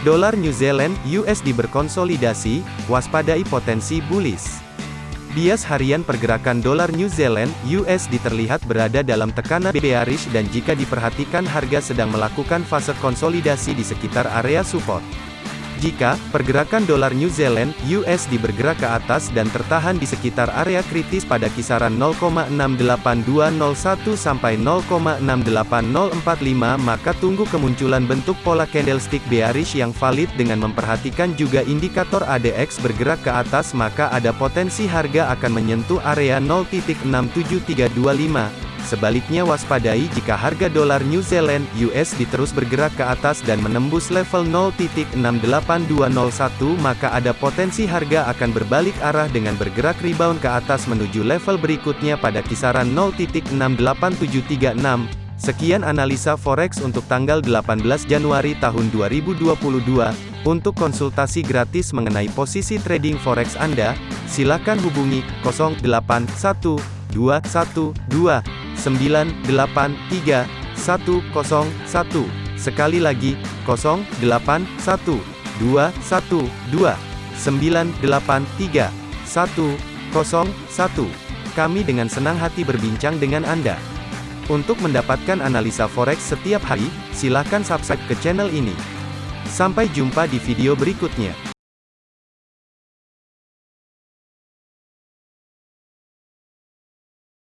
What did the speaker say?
Dolar New Zealand USD berkonsolidasi, waspadai potensi bullish. Bias harian pergerakan dolar New Zealand USD terlihat berada dalam tekanan bearish dan jika diperhatikan harga sedang melakukan fase konsolidasi di sekitar area support. Jika pergerakan dolar New Zealand USD bergerak ke atas dan tertahan di sekitar area kritis pada kisaran 0,68201 sampai 0,68045 maka tunggu kemunculan bentuk pola candlestick bearish yang valid dengan memperhatikan juga indikator ADX bergerak ke atas maka ada potensi harga akan menyentuh area 0.67325 Sebaliknya waspadai jika harga dolar New Zealand USD terus bergerak ke atas dan menembus level 0.68201 maka ada potensi harga akan berbalik arah dengan bergerak rebound ke atas menuju level berikutnya pada kisaran 0.68736. Sekian analisa forex untuk tanggal 18 Januari tahun 2022. Untuk konsultasi gratis mengenai posisi trading forex Anda, silakan hubungi 081212 983 101. Sekali lagi, 081 212 983 101. Kami dengan senang hati berbincang dengan Anda. Untuk mendapatkan analisa forex setiap hari, silakan subscribe ke channel ini. Sampai jumpa di video berikutnya.